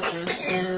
Mm-hmm.